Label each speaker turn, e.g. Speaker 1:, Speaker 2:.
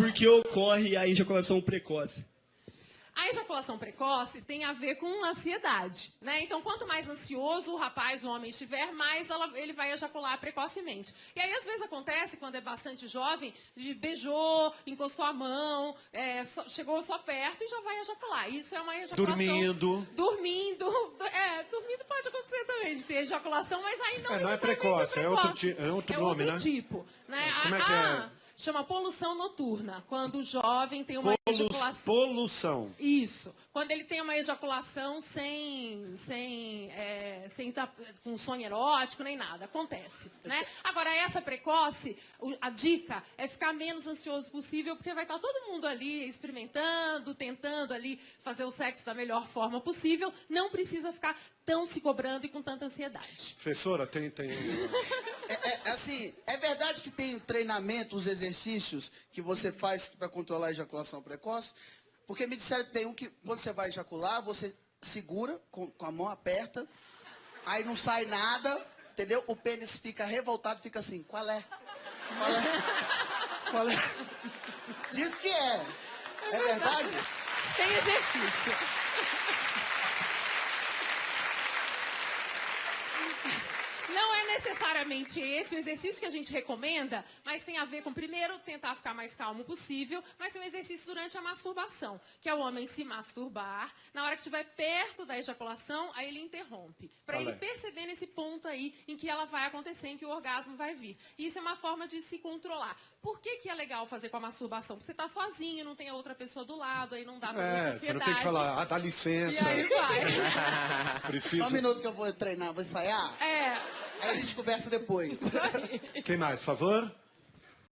Speaker 1: por que ocorre a ejaculação precoce?
Speaker 2: A ejaculação precoce tem a ver com ansiedade, né? Então, quanto mais ansioso o rapaz, o homem estiver, mais ela- ele vai ejacular precocemente. E aí, às vezes, acontece, quando é bastante jovem, de beijou, encostou a mão, é, só- chegou só perto e já vai ejacular. Isso é uma ejaculação...
Speaker 3: Dormindo.
Speaker 2: Dormindo. É, dormindo pode acontecer também, de ter ejaculação, mas aí não
Speaker 3: É, não é precoce, é outro
Speaker 2: precoce.
Speaker 3: é outro
Speaker 2: É
Speaker 3: nome,
Speaker 2: outro
Speaker 3: né?
Speaker 2: tipo, né?
Speaker 3: Como é
Speaker 2: A-
Speaker 3: que é?
Speaker 2: Chama poluição noturna, quando o jovem tem uma
Speaker 3: Polu-
Speaker 2: ejaculação...
Speaker 3: Polução.
Speaker 2: Isso. Quando ele tem uma ejaculação sem, sem, sem tá com sonho erótico nem nada. Acontece. Né? Agora, essa precoce, a dica é ficar menos ansioso possível, porque vai estar todo mundo ali experimentando, tentando ali fazer o sexo da melhor forma possível. Não precisa ficar tão se cobrando e com tanta ansiedade.
Speaker 3: Professora, tem, tem.
Speaker 4: É, é, assim, é verdade que tem o treinamento, os exercícios que você faz para controlar a ejaculação precoce? Porque me disseram que tem um que, quando você vai ejacular, você segura com, com a mão aperta, aí não sai nada, entendeu? O pênis fica revoltado, fica assim, qual é? Qual é? Qual é? Diz que é. É verdade?
Speaker 2: Tem exercício. Não é necessariamente esse o exercício que a gente recomenda, mas tem a ver com, primeiro, tentar ficar mais calmo possível, mas tem um exercício durante a masturbação, que é o homem se masturbar. Na hora que estiver perto da ejaculação, aí ele interrompe. Para ele perceber nesse ponto aí em que ela vai acontecer, em que o orgasmo vai vir. E isso é uma forma de se controlar. Por que, que é legal fazer com a masturbação? Porque você está sozinho, não tem a outra pessoa do lado, aí não dá toda
Speaker 3: É, você não
Speaker 2: ansiedade.
Speaker 3: tem que falar, ah, dá
Speaker 2: E
Speaker 3: licença.
Speaker 2: aí vai.
Speaker 3: Preciso.
Speaker 4: Só um minuto que eu vou treinar, vou ensaiar.
Speaker 2: É.
Speaker 4: Aí a gente conversa depois.
Speaker 3: Quem mais, favor?